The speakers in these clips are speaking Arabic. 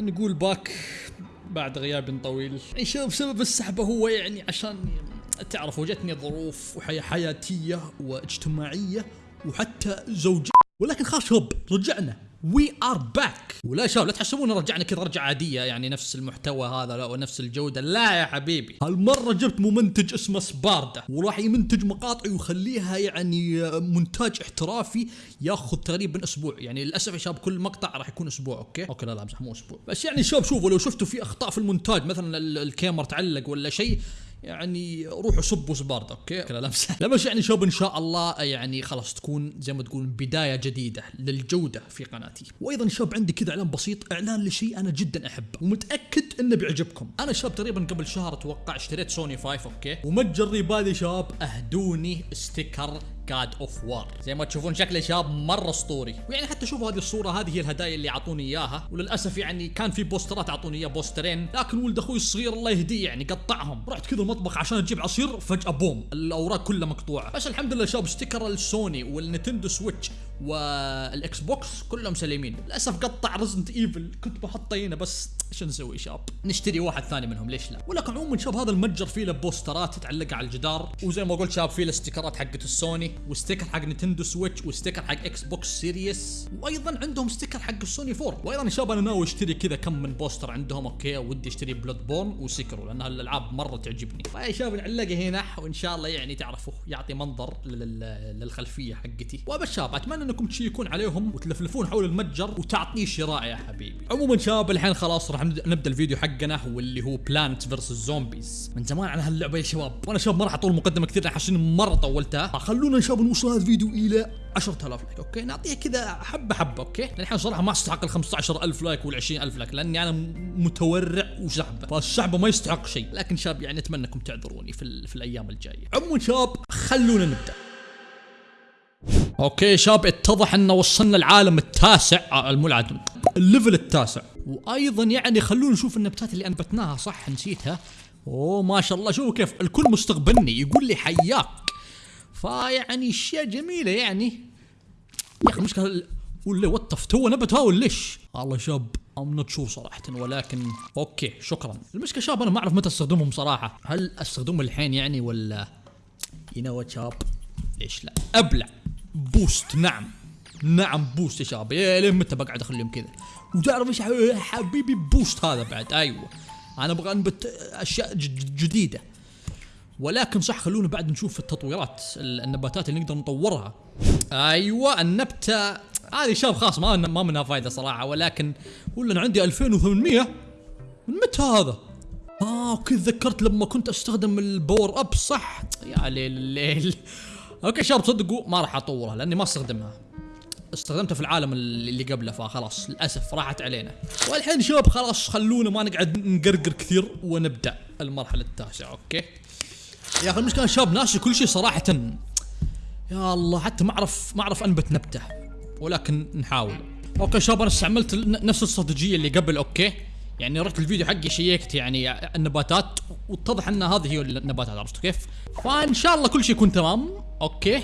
نقول back بعد غياب طويل. شوف سبب السحبة هو يعني عشان تعرف وجدتني ظروف وحياة حياتية واجتماعية وحتى زوجية. ولكن خلاص شباب رجعنا. we are back ولا شباب لا تحسبون رجعنا كذا رجعة عادية يعني نفس المحتوى هذا لا ونفس الجودة. لا يا حبيبي. هالمرة جبت ممنتج اسمه سباردا وراح يمنتج مقاطعي ويخليها يعني مونتاج احترافي ياخذ تقريبا أسبوع. يعني للأسف يا شباب كل مقطع راح يكون أسبوع okay؟ okay لا لا مو أسبوع. بس يعني شباب شوفوا لو شفتوا في أخطاء في المونتاج مثلا ال- الكاميرا تعلق ولا شيء يعني روحوا صبوا سباردا okay؟ كذا لمسه بس يعني شباب إن شاء الله يعني خلاص تكون زي ما تقول بداية جديدة للجودة في قناتي. وأيضا شباب عندي كذا إعلان بسيط إعلان لشيء أنا جدا أحبه ومتأكد إنه بيعجبكم. أنا شباب تقريبا قبل شهر أتوقع اشتريت سوني 5 okay؟ ومتجر ريبادي شباب أهدوني sticker God of War زي ما تشوفون شكله شاب مرة أسطوري. ويعني حتى شوفوا هذه الصورة هذه هي الهدايا اللي أعطوني إياها. وللأسف يعني كان في بوسترات أعطوني إياه بوسترين. لكن ولد أخوي الصغير الله يهديه يعني قطعهم. رحت كذا المطبخ عشان أجيب عصير فجأة بوم الأوراق كلها مقطوعة. بس الحمد لله شاب sticker السوني وال Nintendo Switch. وال Xbox كلهم سليمين. للأسف قطع Resident Evil كنت بحطه هنا بس إيش نسوي؟ شاب. نشتري واحد ثاني منهم ليش لا؟ ولكن عموما شاب هذا المتجر فيه له بوسترات على الجدار وزي ما قلت شاب فيه له ستيكرات حقت السوني و sticker حق Nintendo Switch و sticker حق Xbox Series وأيضا عندهم sticker حق السوني 4 وأيضا شباب أنا ناوي أشتري كذا كم من poster عندهم okay ودي أشتري Bloodborne و Sekiro لأن هالألعاب مرة تعجبني. فيا شباب نعلقه هنا وإن شاء الله يعني تعرفوا يعطي منظر لل- للخلفية حقتي. وبس شباب أتمنى انكم تشيكون عليهم وتلفلفون حول المتجر وتعطيه شراء يا حبيبي. عموما شباب الحين خلاص راح نبدا الفيديو حقنا واللي هو Plants versus Zombies من زمان على هاللعبة يا شباب. وأنا شباب ما راح أطول مقدمة كثير إني مرة طولتها. خلونا شباب نوصل هذا الفيديو إلى 10000 like okay؟ نعطيه كذا حبة حبة okay؟ الحين صراحة ما أستحق ال 15000 like وال 20000 like لأني أنا متورع وشعبة. فالشعبه ما يستحق شيء. لكن شباب يعني اتمنى انكم تعذروني في, في الأيام الجاية. عموما شباب خلونا نبدأ. okay شباب اتضح ان وصلنا العالم التاسع. آه، العالم ال level التاسع. وأيضا يعني خلونا نشوف النباتات اللي أنبتناها صح؟ نسيتها. أوه ما شاء الله. شوفوا كيف الكل مستقبلني يقول لي حياك. فيعني أشياء جميلة يعني. يا أخي المشكلة ال- ولا وطف تو نبت هاول ليش؟ والله شاب ام نوت شور صراحة ولكن أوكي شكرا. المشكلة شاب أنا ما أعرف متى أستخدمهم صراحة. هل أستخدمهم الحين يعني ولا يو نو شاب؟ ليش لا؟ أبلع. بوست. نعم. نعم بوست يا شباب. لين متى بقعد اخليهم كذا؟ وتعرف إيش حبيبي؟ بوست هذا بعد. أيوه. أنا أبغى أنبت أشياء جديدة. ولكن صح خلونا بعد نشوف التطويرات ال- النباتات اللي نقدر نطورها. أيوه النبته هذه شاب خلاص ما ما منها فايدة صراحة. ولكن ولا أنا عندي 2800 من متى هذا؟ آه كذا ذكرت لما كنت أستخدم ال power up صح؟ يا ليل الليل okay شباب صدقوا ما راح اطورها لاني ما استخدمها. استخدمتها في العالم اللي قبله فخلاص للاسف راحت علينا. والحين شباب خلاص خلونا ما نقعد نقرقر كثير ونبدأ المرحلة التاسعة okay؟ يا أخي المشكلة شباب ناسي كل شيء صراحة يا الله حتى ما أعرف ما أعرف أنبت نبتة ولكن نحاول. okay شباب أنا استعملت نفس الاستراتيجيه اللي قبل okay؟ يعني رحت الفيديو حقي شيكت يعني النباتات واتضح إن هذه هي النباتات عرفتوا كيف؟ فإن شاء الله كل شيء يكون تمام. okay.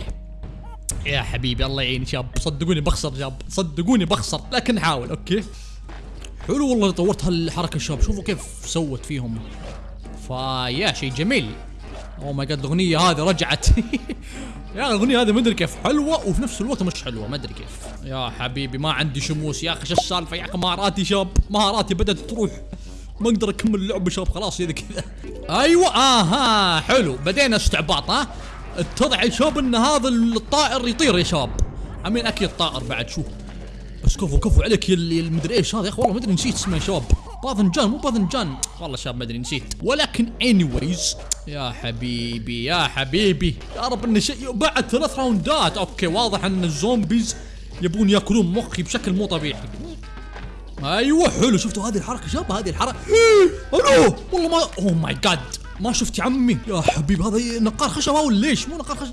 يا حبيبي الله يعين شاب صدقوني بخسر شاب صدقوني بخسر لكن نحاول okay. حلو والله طورت هالحركة شباب شوفوا كيف سوت فيهم. فيا شيء جميل. اوه ماي جاد الأغنية هذه رجعت. يا الاغنيه هذه ما أدري كيف حلوة وفي نفس الوقت مش حلوة. ما أدري كيف. يا حبيبي ما عندي شموس. يا أخي شو السالفة؟ يا أخي مهاراتي شاب مهاراتي بدأت تروح. ما أقدر أكمل اللعبة شاب خلاص كذا كذا. أيوه أها حلو. بدينا استعباط ها. اتضح يا شباب إن هذا الطائر يطير يا شباب. عمين أكيد طائر بعد شوف بس كفو كفو عليك يا اللي المدري إيش هذا يا أخي. والله ما أدري نسيت اسمه يا شباب. باذنجان مو باذنجان. والله شباب ما أدري نسيت. ولكن anyways يا حبيبي يا حبيبي. يا رب ان شيء بعد ثلاث راوندات. okay واضح إن ال zombies يبون يأكلون مخي بشكل مو طبيعي. أيوه حلو. شفتوا هذه الحركة شباب؟ هذه الحركة. ألو والله ما oh my God ما شفت يا عمي؟ يا حبيبي هذا نقار خشب ليش؟ مو نقار خشب.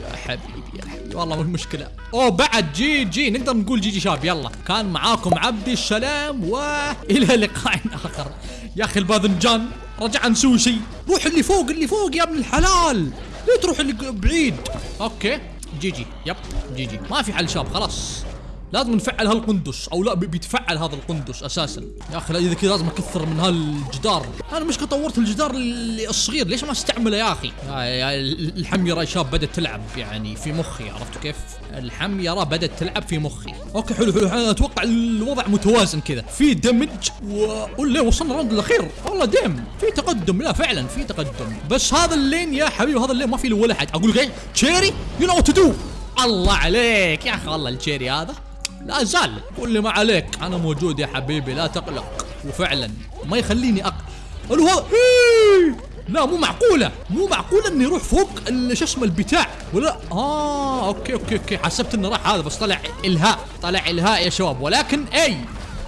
يا حبيبي يا حبيبي. والله مش مشكلة. أوه بعد جي جي نقدر نقول جي جي شاب. يلا. كان معاكم عبدي السلام والى لقاء آخر. يا أخي الباذنجان رجع نسوي روح اللي فوق اللي فوق يا ابن الحلال. ليه تروح اللي بعيد. okay. GG. yep. GG. ما في حل شاب خلاص. لازم نفعل هالقندس أو لا بي- بيتفعل هذا القندس أساسا. يا أخي اذا كذا لازم أكثر من هالجدار. أنا مش طورت الجدار الصغير ليش ما أستعمله يا أخي؟ يا شاب بدأت تلعب يعني في مخي عرفتوا كيف؟ الحميره بدأت تلعب في مخي. okay حلو حلو. أنا أتوقع الوضع متوازن كذا. في دمج و وصلنا الراوند الأخير. والله دم في تقدم. لا فعلا في تقدم. بس هذا اللين يا حبيبي هذا اللين ما في له ولا حد. أقول لك تشيري يو نو تو دو الله عليك. يا أخي والله التشيري هذا. لا زال. قول لي ما عليك. أنا موجود يا حبيبي لا تقلق. وفعلا ما يخليني اق ألو! لا مو معقولة. مو معقولة إني أروح فوق شو اسمه البتاع. ولا آه أوكي أوكي أوكي. حسبت إنه راح هذا بس طلع إلهاء. طلع إلهاء يا شباب. ولكن إي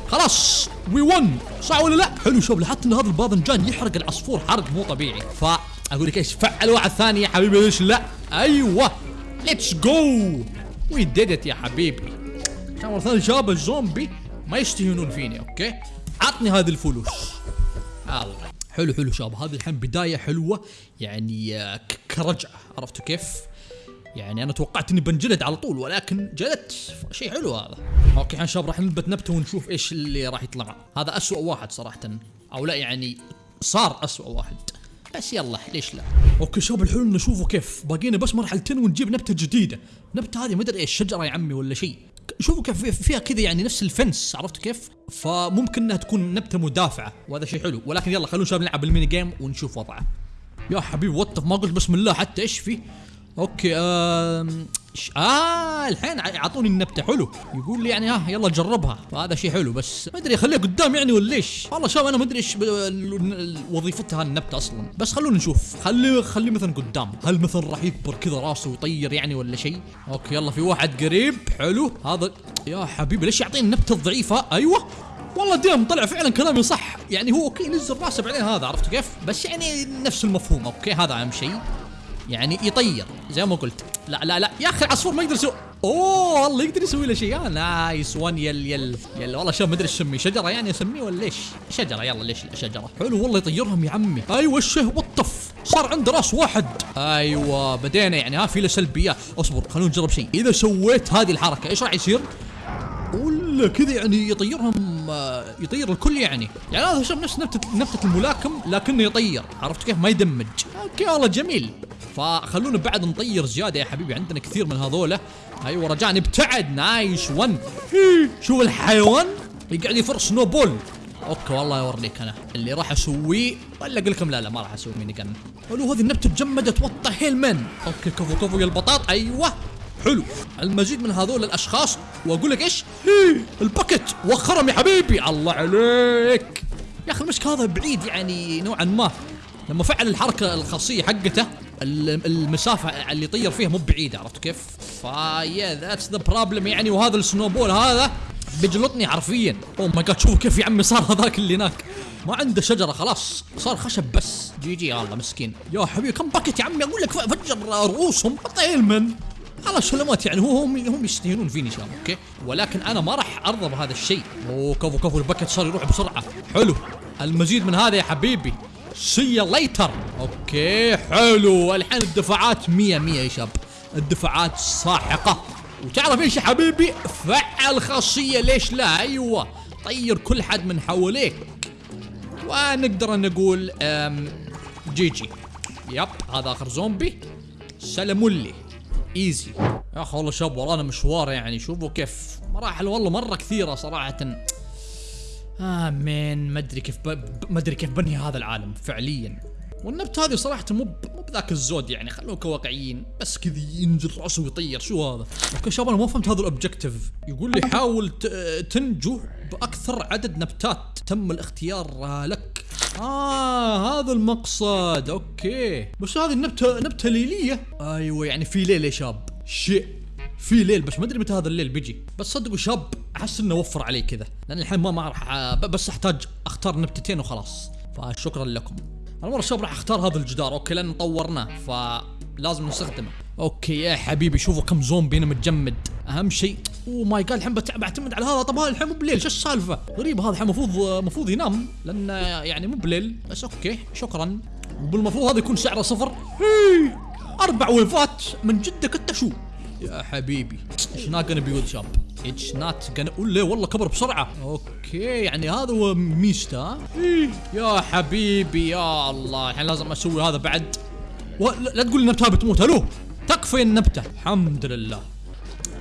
خلاص. we won صح ولا لا؟ حلو شوف لاحظت ان هذا الباذنجان يحرق العصفور حرق مو طبيعي. فأقول لك إيش فعل واحد ثاني يا حبيبي ليش لا؟ أيوه. let's go we did it يا حبيبي. عشان مرة ثانية شباب الزومبي ما يستهينون فيني okay؟ عطني هذه الفلوس. الله. حلو حلو شباب هذه الحين بداية حلوة يعني آه، كرجعة. عرفتوا كيف؟ يعني أنا توقعت إني بنجلد على طول ولكن جلدت. شيء حلو هذا. okay الحين شباب راح نثبت نبتة ونشوف إيش اللي راح يطلع. هذا أسوأ واحد صراحة. أو لا يعني صار أسوأ واحد. بس يلا ليش لا؟ okay شباب الحلو إنه شوفوا كيف. باقينا بس مرحلتين ونجيب نبتة جديدة. النبته هذه ما أدري إيش شجرة يا عمي ولا شيء. شوفوا كيف في- فيها كذا يعني نفس ال fence عرفتوا كيف؟ فممكن إنها تكون نبتة مدافعة وهذا شيء حلو. ولكن يلا خلونا شباب نلعب ال mini game ونشوف وضعه. يا حبيبي what the f ما قلت بسم الله حتى إيش في؟ okay ش- آه الحين أعطوني النبتة حلو. يقول لي يعني ها يلا جربها. فهذا شيء حلو بس ما أدري خليها قدام يعني ولا إيش والله شباب أنا ما أدري إيش وظيفتها النبتة أصلا. بس خلونا نشوف. خليه خليه مثلا قدام. هل مثلا راح يكبر كذا راسه ويطير يعني ولا شيء؟ okay يلا في واحد قريب. حلو. هذا يا حبيبي ليش يعطيني النبتة الضعيفة؟ أيوه. والله damn طلع فعلا كلامي صح. يعني هو okay نزل راسه بعدين هذا عرفت كيف؟ بس يعني نفس المفهوم. okay هذا أهم شيء. يعني يطير زي ما قلت. لا لا لا. يا أخي العصفور ما يقدر يسوي أوه والله يقدر يسوي له شيء. آه nice. one يل يل يل. والله شوف ما أدري إيش اسميه شجرة يعني اسميه ولا إيش؟ شجرة. يلا ليش شجرة؟ حلو والله يطيرهم يا عمي. أيوه الشه وطف. صار عنده راس واحد. أيوه بدينا يعني. ها في له سلبيات أصبر خلونا نجرب شيء. إذا سويت هذه الحركة إيش راح يصير؟ ولا كذا يعني يطيرهم. آه، يطير الكل يعني. يعني هذا شوف نفس نبتة نبتة الملاكم لكنه يطير. عرفت كيف؟ ما يدمج. okay والله جميل. فخلونا بعد نطير زيادة يا حبيبي. عندنا كثير من هذولا أيوه رجاء نبتعد. nice one. شوف الحيوان يقعد يفر snowball؟ okay والله اوريك أنا. اللي راح أسويه. ولا أقول لكم لا لا ما راح أسوي. mini gun. حلو هذه النبتة تجمدت what hell man okay كفو كفو يا البطاط. أيوه. حلو. المزيد من هذول الأشخاص وأقول لك إيش؟ هي ال bucket وخرهم يا حبيبي. الله عليك. يا أخي المشكلة هذا بعيد يعني نوعا ما. لما فعل الحركة الخاصية حقته ال- المسافة اللي يطير فيها مو بعيدة عرفت كيف؟ ف yeah that's the problem يعني. وهذا ال snowball هذا بيجلطني حرفيا. oh my god شوفوا كيف يا عمي صار هذاك اللي هناك. ما عنده شجرة خلاص. صار خشب بس. GG الله مسكين. يا حبيبي كم bucket يا عمي؟ أقول لك فجر رؤوسهم طيل من على سلامات يعني هو هم هم يستهينون فيني شباب okay؟ ولكن أنا ما راح أرضى بهذا الشيء. أوه كفو كفو ال bucket صار يروح بسرعة. حلو. المزيد من هذا يا حبيبي. see later okay حلو. الحين الدفاعات 100 100 يا شباب الدفاعات ساحقة. وتعرف إيش يا حبيبي؟ فعل خاصية. ليش لا؟ أيوه. طير كل حد من حواليك. ونقدر نقول GG. yep هذا آخر زومبي. سلموا لي. easy يا أخي والله شاب ورانا مشوار يعني. شوفوا كيف. مراحل والله مرة كثيرة صراحة. آمين. ما أدري كيف ما أدري كيف بنهي هذا العالم فعليا. والنبت هذه صراحة مو مو بذاك الزود يعني. خلوك واقعيين بس كذا ينزل رأسه ويطير. شو هذا؟ okay شباب أنا ما فهمت هذا ال objective يقول لي حاول. تنجو بأكثر عدد نبتات. تم الاختيار آه، لك. آه هذا المقصد. okay. بس هذه النبته نبتة ليلية. أيوه يعني في ليل يا شاب. شيء. في ليل بس ما أدري متى هذا الليل بيجي. بس صدقوا شاب. أحس إنه وفر علي كذا. لأن الحين ما ما راح ب- بس أحتاج أختار نبتتين وخلاص. فشكرا لكم. المره شباب راح أختار هذا الجدار. okay لأن طورناه. فلازم نستخدمه. okay يا حبيبي شوفوا كم زومبي أنا متجمد. أهم شيء oh my god الحين بعتمد على هذا. طب هذا الحين مو بليل شو السالفة؟ غريب هذا الحين المفروض المفروض ينام لأن يعني مو بليل. بس okay شكرا. وبالمفروض هذا يكون سعره صفر. أربع wave ات من جدك أنت شو؟ يا حبيبي it's not gonna be good شاب it's not gonna ولا والله كبر بسرعة. okay يعني هذا هو؟ إيه، يا حبيبي يا الله. الحين لازم أسوي هذا بعد. لا تقول لي النبته بتموت ألو تكفي النبته الحمد لله.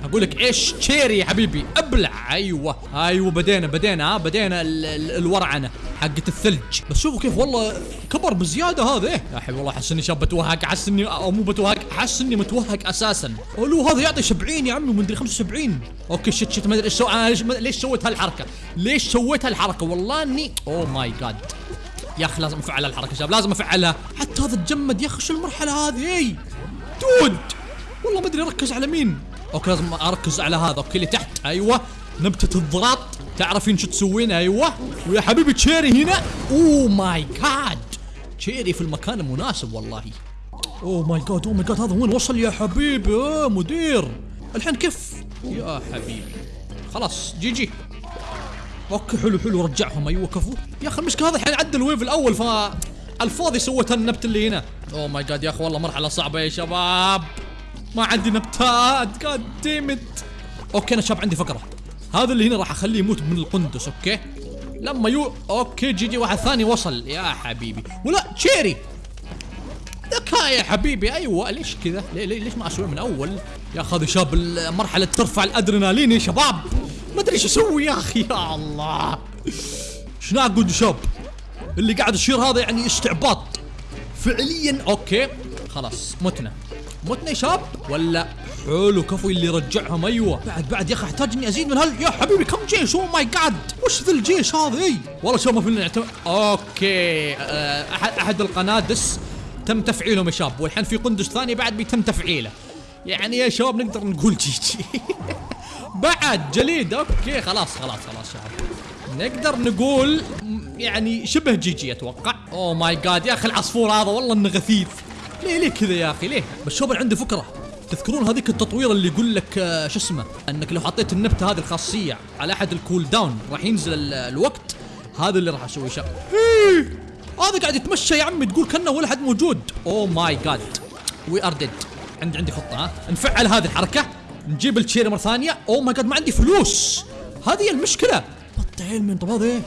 أقول لك إيش cherry يا حبيبي؟ أبلع. أيوه. أيوه بدينا بدينا ها بدينا ال- ال- الورعنة حقت الثلج. بس شوفوا كيف والله كبر بزيادة هذا. إيه؟ يا حبيبي والله أحس إني شاب بتوهق. أحس اني أو مو بتوهق أحس إني متوهق أساسا. ألو هذا يعطي 70 يا عمي ومدري 75 okay shit shit ما أدري إيش أنا ليش ليش سويت هالحركة؟ ليش سويت هالحركة؟ والله اني oh my god يا أخي لازم افعل الحركة يا شباب لازم أفعلها. حتى هذا تجمد يا أخي شو المرحلة هذه؟ اي dude. والله ما أدري أركز على مين. okay لازم أركز على هذا. okay اللي تحت. أيوه. نبتة الضغط. تعرفين شو تسوين؟ أيوه. ويا حبيبي cherry هنا. oh my god. cherry في المكان المناسب والله. oh my god oh my god. هذا وين وصل يا حبيبي؟ آه مدير. الحين كيف؟ يا حبيبي. خلاص GG. okay حلو حلو رجعهم. أيوه كفو. يا أخي المشكلة هذا الحين عدى ال wave الأول ف الفاضي سوت النبت اللي هنا. oh my god يا أخي والله مرحلة صعبة يا شباب. ما عندي نبتات goddammit okay أنا شاب عندي فكره هذا اللي هنا راح أخليه يموت من القندس okay؟ لما يو okay GG واحد ثاني وصل. يا حبيبي. ولا cherry. ذكاء يا حبيبي. أيوه ليش كذا؟ ليش ما أسوي من أول؟ يا أخي هذا شاب المرحله ترفع الأدرينالين يا شباب. ما أدري إيش أسوي يا أخي يا الله. شنو أقول شاب اللي قاعد يصير هذا يعني استعباط. فعليا okay. خلاص متنا. متنا يا شاب ولا؟ حلو كفو اللي رجعهم أيوه. بعد بعد يا أخي أحتاج إني أزيد من هال يا حبيبي كم جيش؟ oh my god وش ذا الجيش هذا؟ إي. والله شباب ما فينا نعتمد. okay. آه، احد أحد القنادس تم تفعيلهم يا شباب. والحين في قندس ثاني بعد بيتم تفعيله. يعني يا شباب نقدر نقول GG. بعد جليد okay خلاص خلاص خلاص شباب. نقدر نقول يعني شبه GG أتوقع. oh my God يا أخي العصفور هذا والله إنه غثيث. ليه ليه كذا يا أخي؟ ليه؟ بس شوف عندي فكرة. تذكرون هذيك التطوير اللي يقول لك آه، شو اسمه؟ إنك لو حطيت النبتة هذه الخاصية على أحد ال cooldown راح ينزل ال- الوقت هذا اللي راح اسويه شاب إيه، هذا قاعد يتمشى يا عمي تقول كأنه ولا حد موجود. oh my God we are dead عندي عندي خطة ها؟ نفعل هذه الحركة. نجيب ال cherry مرة ثانية. oh my God ما عندي فلوس. هذه المشكلة. بطل من طب هذا إيه؟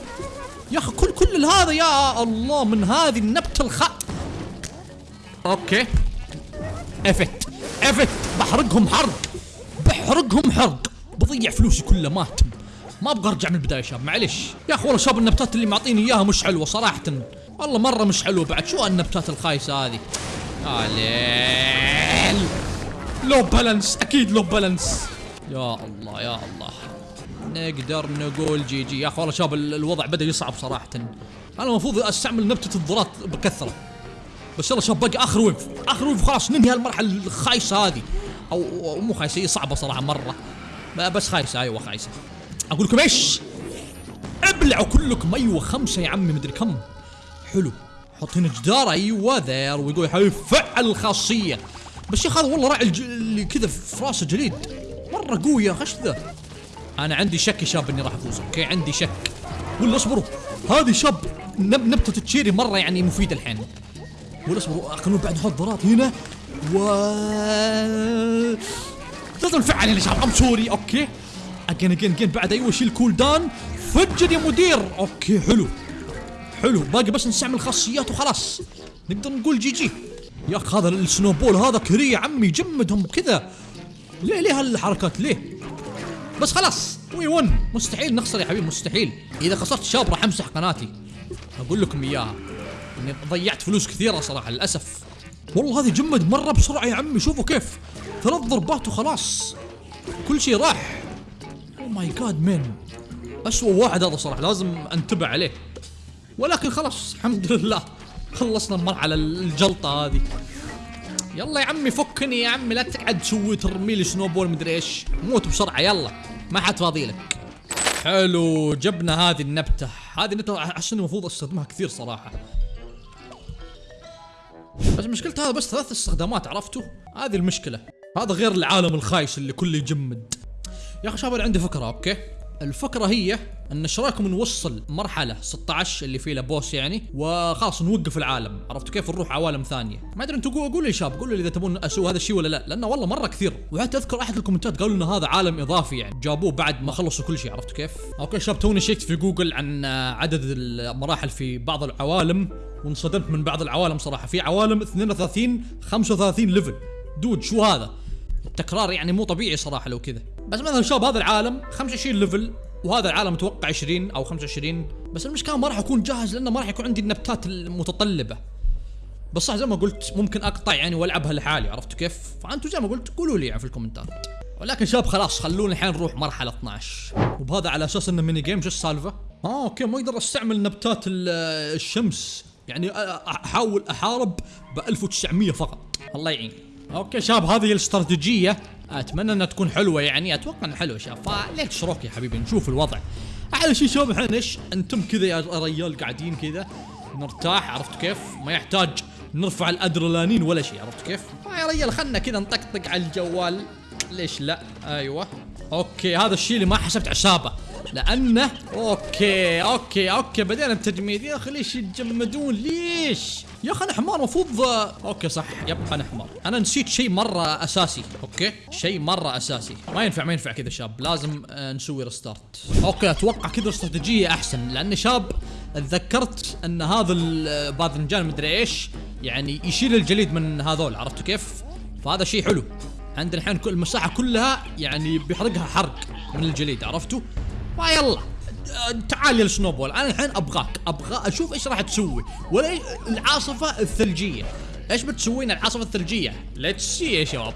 يا أخي كل كل هذا يا الله من هذه النبتة الخ okay. إفت. إفت. بحرقهم حرق. بحرقهم حرق. بضيع فلوسي كلها مات ما أبغى أرجع من البداية يا شباب. معليش. يا أخي والله شباب النبتات اللي معطيني إياها مش حلوة صراحة. والله مرة مش حلوة بعد. شو النبتات الخايسة هذه؟ يا ليل. low balance أكيد low balance. يا الله يا الله. نقدر نقول GG. يا أخي والله شباب ال- الوضع بدأ يصعب صراحة. أنا المفروض أستعمل نبتة الضغط بكثرة. بس يلا شباب باقي آخر wave آخر wave خلاص ننهي هالمرحلة الخايسة هذه. أو, مو خايسة هي صعبة صراحة مرة. بس خايسة أيوه خايسة. أقول لكم إيش؟ ابلعوا كلكم. أيوه خمسة يا عمي مدري كم. حلو. هنا جدار أيوه ذير ويقول يا حبيبي فعل الخاصيه بس يا أخي والله راعي اللي كذا في راسه جليد. مرة قوي يا خش ذا؟ أنا عندي شك يا شاب إني راح أفوز. أوكي عندي شك. ولا اصبروا. هذه شاب نب نبتة تشيري مرة يعني مفيدة الحين. ولا اصبروا. خلونا بعد نحط ضرات هنا. و لازم نفعل يا شباب. ام سوري أوكي. اجين اجين اجين بعد أيوه شيل كول داون فجر يا مدير. okay حلو. حلو. باقي بس نستعمل خاصيات وخلاص. نقدر نقول GG. يا أخي هذا ال snowball هذا؟ كري يا عمي جمدهم كذا ليه ليه هالحركات؟ ليه؟ بس خلاص we won مستحيل نخسر يا حبيبي مستحيل. إذا خسرت شاب راح أمسح قناتي. أقول لكم إياها إني ضيعت فلوس كثيرة صراحة للأسف. والله هذه جمد مرة بسرعة يا عمي شوفوا كيف. ثلاث ضربات وخلاص. كل شيء راح. أو ماي جاد مان اسوء واحد هذا صراحة لازم أنتبه عليه. ولكن خلاص الحمد لله. خلصنا المرحله الجلطة هذه. يلا يا عمي فكني يا عمي لا تقعد تسوي ترمي لي سنوبول مدري إيش. موت بسرعة يلا. ما حد فاضي لك. حلو جبنا هذه النبتة. هذه النبتة إني المفروض أستخدمها كثير صراحة. بس مشكلة هذا بس ثلاث استخدامات عرفتوا؟ هذه المشكلة. هذا غير العالم الخايس اللي كله يجمد. يا أخي شباب عندي فكرة okay؟ الفكرة هي أن إيش رايكم نوصل مرحلة 16 اللي فيه له boss يعني وخلاص نوقف العالم. عرفتوا كيف؟ نروح عوالم ثانية. ما أدري أنتم قولوا لي شاب قولوا لي إذا تبون أسوي هذا الشيء ولا لا لأنه والله مرة كثير. وحتى أذكر أحد الكومنتات قالوا لنا هذا عالم إضافي يعني. جابوه بعد ما خلصوا كل شيء عرفتوا كيف؟ okay شاب توني شيكت في جوجل عن عدد المراحل في بعض العوالم وانصدمت من بعض العوالم صراحة. في عوالم 32 35 level dude شو هذا؟ التكرار يعني مو طبيعي صراحة لو كذا. بس مثلا شباب هذا العالم 25 level وهذا العالم أتوقع 20 أو 25 بس المشكلة ما راح أكون جاهز لأنه ما راح يكون عندي النبتات المتطلبة. بس صح زي ما قلت ممكن أقطع يعني والعبها لحالي عرفتوا كيف؟ فانتم زي ما قلت قولوا لي يعني في الكومنتات. ولكن شباب خلاص خلونا الحين نروح مرحلة 12 وبهذا على أساس إنه mini game شو السالفة؟ آه okay ما أقدر أستعمل نبتات الشمس. يعني أحاول أحارب ب 1900 فقط. الله يعين. okay شباب هذه الاستراتيجية أتمنى أنها تكون حلوة يعني أتوقع إنها حلوة شباب ف let's rock يا حبيبي؟ نشوف الوضع. أحلى شيء شباب الحين إيش أنتم كذا يا ريال قاعدين كذا؟ نرتاح عرفت كيف؟ ما يحتاج نرفع الأدرينالين ولا شيء عرفت كيف؟ يا ريال خلنا كذا نطقطق على الجوال. ليش لا؟ أيوه. okay هذا الشيء اللي ما حسبت حسابه لأنه okay okay okay بدينا بتجميد يا أخي ليش يتجمدون؟ ليش؟ يا أخي أنا حمار المفروض okay صح. يبقى أنا حمار أنا نسيت شيء مرة أساسي. okay؟ شيء مرة أساسي. ما ينفع ما ينفع كذا شاب. لازم آه، نسوي restart okay أتوقع كذا استراتيجية أحسن. لأن شاب تذكرت أن هذا الباذنجان مدري إيش يعني يشيل الجليد من هذول عرفتوا كيف؟ فهذا شيء حلو. عندنا الحين المساحة كلها يعني بيحرقها حرق من الجليد عرفتوا؟ فيلا تعال يا ال snowball. أنا الحين أبغاك. أبغى أشوف إيش راح تسوي. ولا العاصفة الثلجية. إيش بتسوين العاصفة الثلجية؟ let's see يا شباب.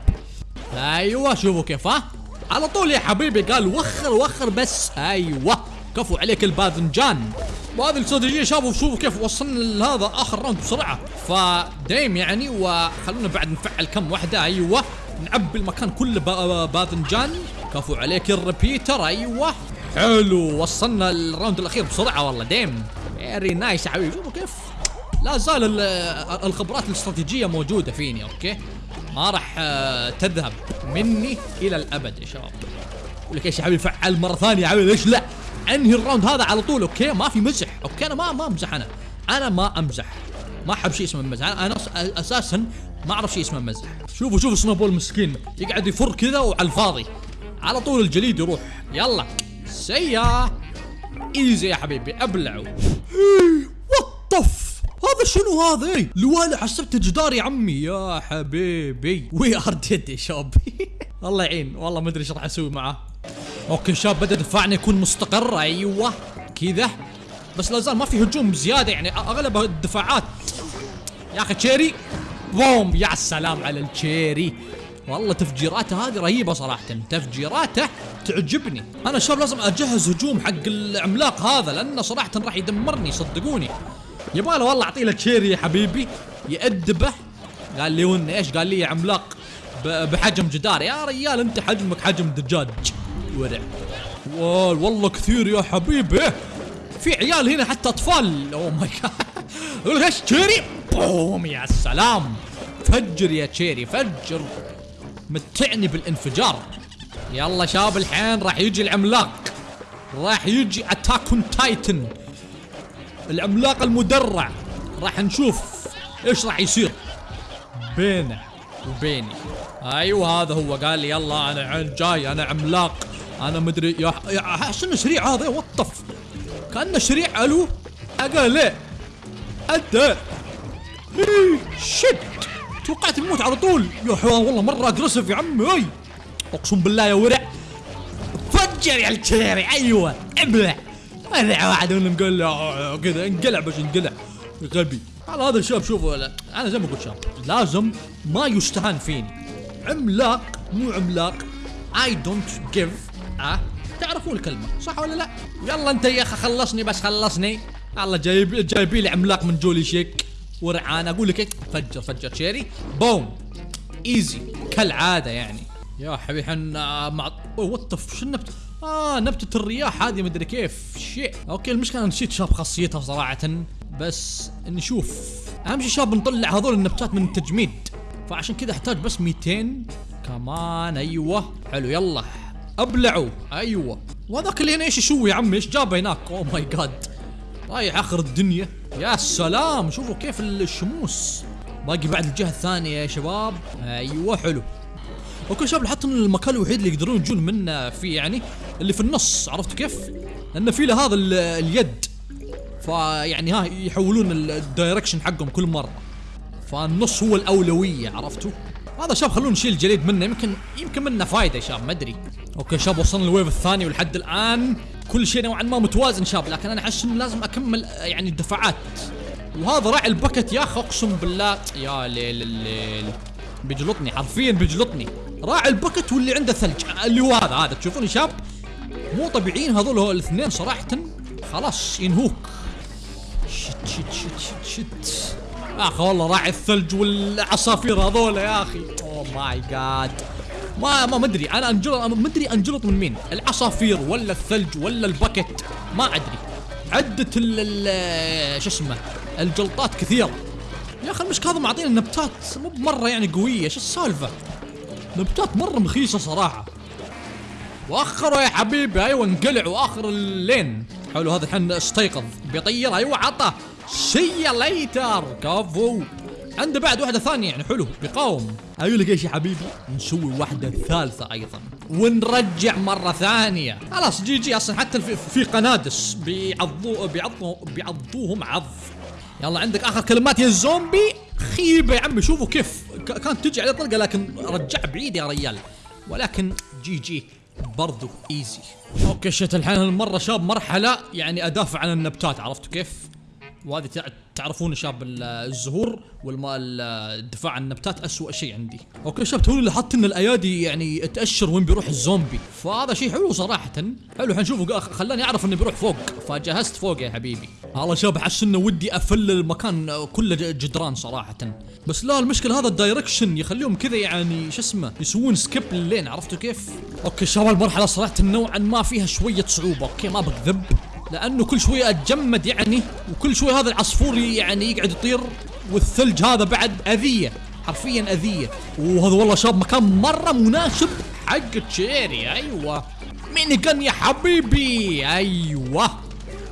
أيوه شوفوا كيف ها. على طول يا حبيبي. قال وخر وخر بس. أيوه. كفو عليك الباذنجان. وهذه الاستراتيجيه شافوا شوفوا كيف وصلنا لهذا آخر round بسرعة. ف damn يعني وخلونا بعد نفعل كم واحدة. أيوه. نعبي المكان كله باذنجان. كفو عليك ال repeater. أيوه. حلو وصلنا ال round الأخير بسرعة والله damn. very nice يا حبيبي. شوفوا كيف. لا زال الخبرات الاستراتيجية موجودة فيني okay؟ ما راح آه، تذهب مني إلى الأبد يا شباب أقول لك إيش يا حبيبي فعل مرة ثانية يا حبيبي ليش لا؟ أنهي ال round هذا على طول okay؟ ما في مزح okay؟ أنا ما ما أمزح أنا. أنا ما أمزح. ما أحب شيء اسمه مزح. أنا أساسا ما أعرف شيء اسمه مزح. شوفوا شوفوا snowball مسكين. يقعد يفر كذا وعلى الفاضي. على طول الجليد يروح. يلا. see ya easy يا حبيبي أبلعوا. WTF. هذا شنو هذا لوالي حسبته جدار يا عمي يا حبيبي. we are dead يا شاب الله يعين. والله ما أدري إيش راح أسوي معاه okay شاب بدأ دفاعنا يكون مستقر. أيوه. كذا. بس لا زال ما في هجوم زياده يعني أغلب الدفاعات. يا أخي cherry. bomb. يا سلام على ال cherry. والله تفجيراته هذه رهيبة صراحة. تفجيراته تعجبني. أنا شباب لازم أجهز هجوم حق العملاق هذا لأنه صراحة راح يدمرني صدقوني يبغى له والله أعطيه له cherry يا حبيبي. يأدبه. قال لي ون إيش؟ قال لي يا عملاق بحجم جدار. يا ريال أنت حجمك حجم دجاج. ورع. والله كثير يا حبيبي. في عيال هنا حتى أطفال. oh my god إيش؟ cherry bomb يا سلام. فجر يا cherry فجر. متعني بالانفجار. يلا شباب الحين راح يجي العملاق. راح يجي Attack Titan العملاق المدرع. راح نشوف إيش راح يصير. بينه وبيني. أيوه هذا هو. قال لي يلا أنا جاي أنا عملاق. أنا مدري يا, شنو سريع هذا وطف كأنه سريع ألو ليه انت شت توقعت يموت على طول. يا حيوان والله مرة اجريسيف يا عمي أي. أقسم بالله يا ورع. فجر يا الكيري. أيوه ابلع. ابلع واحد منهم له كذا انقلع باش انقلع غبي. على هذا الشاب شوفوا أنا زي ما قلت شاب لازم ما يستهان فيني. عملاق مو عملاق. اي دونت جيف آه تعرفون الكلمة صح ولا لا؟ يلا انت يا أخي خلصني بس خلصني. الله جايب جايبي لي عملاق من جولي شيك. ورعان أقول لك فجر فجر. شيري؟ بوم. إيزي. كالعادة يعني. يا حبيبي إحنا مع وات شو النبت آه نبتة الرياح هذه مدري كيف. شيء. أوكي المشكلة نسيت شاب خاصيتها صراحة. بس نشوف. أهم شيء شاب نطلع هذول النبتات من التجميد. فعشان كذا أحتاج بس 200 كمان أيوه. حلو يلا. أبلعوا. أيوه. وهذاك اللي هنا إيش يسوي يا عمي؟ إيش جابه هناك؟ oh my god رايح آخر الدنيا. يا سلام شوفوا كيف الشموس. باقي بعد الجهة الثانية يا شباب. أيوه حلو. okay شباب لاحظت إن المكان الوحيد اللي يقدرون يجون منه فيه يعني اللي في النص عرفتوا كيف؟ لأن في له هذا ال- اليد. فيعني ها يحولون ال- ال direction حقهم كل مرة. فالنص هو الأولوية عرفتوا؟ هذا شاب خلونا نشيل الجليد منه. يمكن يمكن منه فايدة يا شاب ما أدري. okay شاب وصلنا ال wave الثاني ولحد الآن. كل شيء نوعا ما متوازن شاب لكن أنا أحس إنه لازم أكمل يعني الدفعات. وهذا راعي ال bucket يا أخي أقسم بالله. يا ليل الليل. بيجلطني حرفيا بيجلطني راعي ال bucket واللي عنده ثلج. اللي هو هذا هذا. تشوفون شاب مو طبيعيين هذول الاثنين صراحة. خلاص ينهوك. shit shit shit shit shit. يا أخي والله راعي الثلج والعصافير هذول يا أخي. oh my god ما ما مدري أنا انجلط أنا مدري انجلط من مين العصافير ولا الثلج ولا ال bucket ما أدري. عدة ال شو اسمه الجلطات كثيرة يا أخي المشكلة هذا معطينا النبتات مو بمرة يعني قوية شو السالفة؟ نبتات مرة مخيسة صراحة. واخروا يا حبيبي أيوه انقلع وآخر اللين. حلو هذا الحين استيقظ. بيطير أيوه عطى see later كفو. عنده بعد واحدة ثانية يعني حلو بيقاوم أقول لك إيش يا حبيبي؟ نسوي واحدة ثالثة أيضا ونرجع مرة ثانية. خلاص GG أصلا حتى في, قنادس. بيعضو بيعضو بيعضوهم عض. يلا عندك آخر كلمات يا الزومبي خيبة يا عمي شوفوا كيف. كانت تجي عليه طلقه لكن رجع بعيد يا ريال. ولكن GG برضو easy okay shit الحين المره شاب مرحلة يعني أدافع عن النبتات عرفتوا كيف؟ وهذه تع- تعرفون شاب ال- الزهور والما ال- الدفاع عن النبتات اسوء شيء عندي. okay شاب توني لاحظت إن الأيادي يعني تأشر وين بيروح الزومبي. فهذا شيء حلو صراحة. حلو حنشوفه خلاني أعرف إنه بيروح فوق. فجهزت فوق يا حبيبي. والله شاب احس إنه ودي أفل المكان كله جدران صراحة. بس لا المشكلة هذا ال direction يخليهم كذا يعني شو اسمه يسوون skip للين عرفتوا كيف؟ okay شباب المرحلة صراحة نوعا ما فيها شوية صعوبة. okay ما بكذب. لأنه كل شوية أتجمد يعني وكل شوية هذا العصفور يعني يقعد يطير والثلج هذا بعد أذية حرفيا أذية. وهذا والله شاب مكان مرة مناسب. حق cherry أيوه. mini gun يا حبيبي أيوه.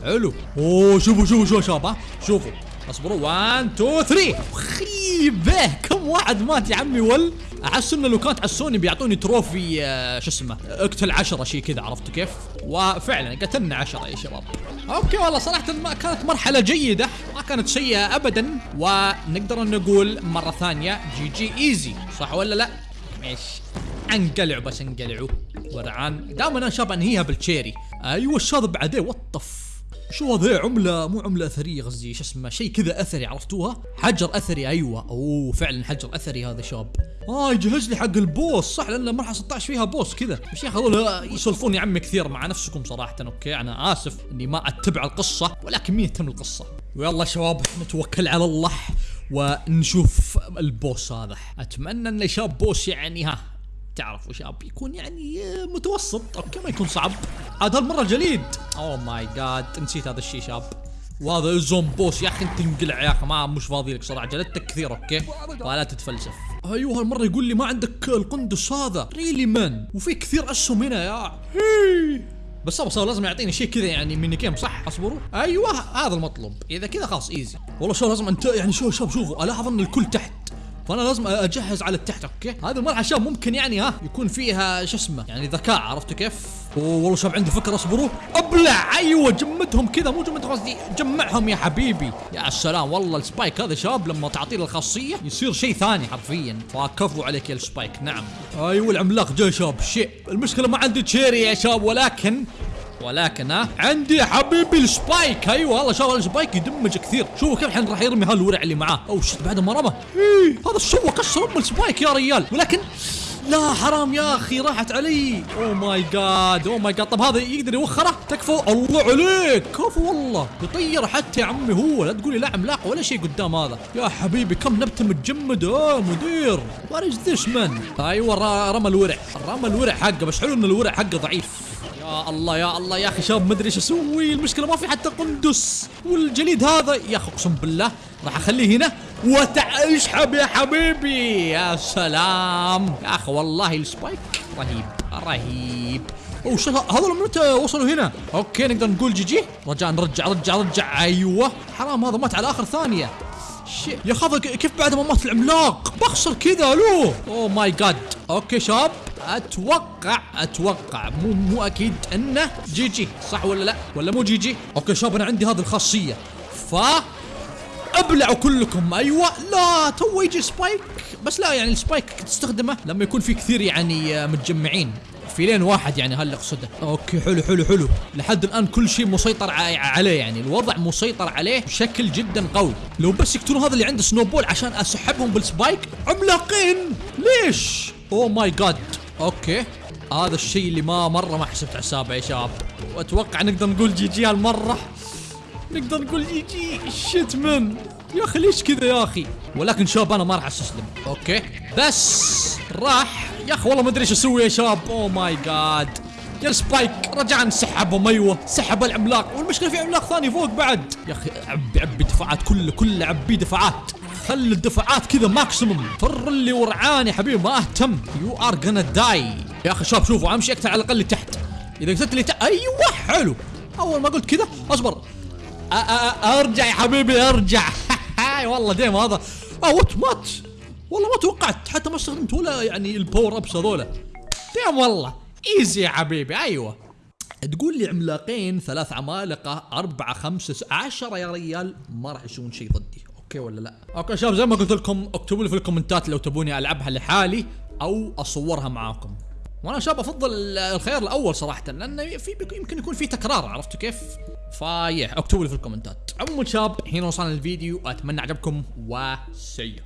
حلو. أوه شوفوا شوفوا شوفوا شباب شوفوا. اصبروا. 1 2 3 خيبة. كم واحد مات يا عمي ول؟ احس انه لو كانت على السوني بيعطوني trophy آه، شو اسمه اقتل عشرة شيء كذا عرفتوا كيف؟ وفعلا قتلنا عشرة يا شباب. okay والله صراحة ما كانت مرحلة جيدة ما كانت سيئة ابدا. ونقدر نقول مرة ثانية GG easy صح ولا لا؟ ماشي انقلعوا بس انقلعوا. ورعان دائما أنا شاب انهيها بال cherry. أيوه الشاذ بعدين. WTF شو هذا عملة مو عملة أثرية قصدي شو اسمه شيء كذا أثري عرفتوها؟ حجر أثري أيوة. أوه فعلا حجر أثري هذا شاب. آه يجهز لي حق ال boss. صح لأن المرحلة 16 فيها boss كذا. بس يا هذول يسولفون يا عمي كثير مع نفسكم صراحة okay؟ أنا آسف إني ما أتبع القصة ولكن مين يهتم القصة ويلا شباب نتوكل على الله ونشوف ال boss هذا. أتمنى إنه شاب boss يعني ها تعرفوا شاب يكون يعني آه، متوسط. okay ما يكون صعب. عاد هالمره جليد. oh my god نسيت هذا الشيء شاب. وهذا ال Zomboss يا أخي أنت انقلع يا أخي ما مش فاضي لك صراحة. جلدتك كثير okay؟ ولا تتفلسف. أيوه هالمرة يقول لي ما عندك القندس هذا. really man وفي كثير أسهم هنا يا. بس صبر صبر لازم يعطيني شيء كذا يعني mini game صح؟ أصبروا. أيوه هذا المطلوب. إذا كذا خلاص easy والله شو لازم انت يعني شو شوف شوفوا ألاحظ أن الكل تحت. فأنا لازم أجهز على التحت okay؟ هذه المرحلة شباب ممكن يعني ها يكون فيها شو اسمه؟ يعني ذكاء عرفتوا كيف؟ أوه والله شباب عندي فكرة اصبروا. أبلع! أيوه جمدهم كذا مو جمدهم قصدي جمعهم يا حبيبي. يا سلام والله ال spike هذا شباب لما تعطيه الخاصية يصير شيء ثاني حرفيا. فكفو عليك يا ال spike نعم. أيوه العملاق جاي شاب شيء. المشكلة ما عندي cherry يا شباب ولكن ولكن ها عندي يا حبيبي ال spike. أيوه والله شوف ال spike يدمج كثير. شوفوا كيف الحين راح يرمي هالورع اللي معاه. oh shit بعد ما رمى. إيه، هذا السوى كسر أم ال spike يا ريال. ولكن لا حرام يا أخي راحت علي. oh my god oh my god طب هذا يقدر يوخره؟ تكفى الله عليك. كفو والله يطير حتى يا عمي هو. لا تقولي لا عملاق ولا شيء قدام هذا. يا حبيبي كم نبتة متجمد آه مدير. what is this man أيوه رمى الورع. رمى الورع حقه بس حلو إن الورع حقه ضعيف. يا الله يا الله يا أخي. شاب مدري إيش أسوي. المشكلة ما في حتى قندس. والجليد هذا يا أخي أقسم بالله راح أخليه هنا. وتع اشحب يا حبيبي. يا سلام. يا أخي والله السبايك رهيب رهيب. شو هذول متى وصلوا هنا؟ أوكي نقدر نقول جي جي. رجاء نرجع رجع رجع. أيوه. حرام هذا مات على آخر ثانية. شي يا هذا كيف بعد ما مات العملاق؟ بخسر كذا ألو اوه ماي جاد أوكي شاب أتوقع أتوقع. مو مو أكيد إنه جي جي صح ولا لا؟ ولا مو جي جي أوكي شاب أنا عندي هذه الخاصية. ف أبلعوا كلكم. أيوه. لا تو يجي spike. بس لا يعني ال spike تستخدمه لما يكون في كثير يعني آه، متجمعين. في lane واحد يعني هل اقصده. okay حلو حلو حلو. لحد الآن كل شيء مسيطر عليه يعني. الوضع مسيطر عليه بشكل جدا قوي. لو بس يقتلون هذا اللي عنده snowball عشان أسحبهم بال spike عملاقين! ليش؟ oh my god okay. هذا الشيء اللي ما مرة ما حسبت حسابه يا شباب. وأتوقع نقدر نقول GG هالمرة. نقدر نقول GG. shit man يا أخي ليش كذا يا أخي؟ ولكن شباب أنا ما راح أستسلم. okay. بس راح يا أخي والله ما أدري إيش أسوي يا شباب. oh my god يا spike رجعنا نسحبهم أيوه سحب العملاق. والمشكلة في عملاق ثاني فوق بعد. يا أخي عبي عبي دفاعات كله كله عبي دفاعات خلي الدفاعات كذا maximum for real ورعان يا حبيبي ما أهتم. you are gonna die يا أخي شباب شوفوا أمشي اقتل على الأقل تحت إذا قتلت لي تحت أيوه حلو. أول ما قلت كذا أصبر. أ- أ- أرجع يا حبيبي أرجع. والله damn هذا. آه what مات والله ما توقعت حتى ما استخدمت ولا يعني ال power ups هذولا. damn والله easy يا حبيبي أيوه. تقول لي عملاقين ثلاث عمالقة أربعة خمسة س- عشرة يا ريال ما راح يسوون شيء ضدي. okay ولا لا؟ okay شباب زي ما قلت لكم اكتبوا لي في الكومنتات لو تبوني ألعبها لحالي أو أصورها معاكم. وأنا شاب أفضل الخيار الأول صراحة لأنه في يمكن يكون في تكرار عرفتوا كيف؟ فايه اكتبوا لي في الكومنتات. عموما شاب هنا وصلنا الفيديو أتمنى عجبكم وسيء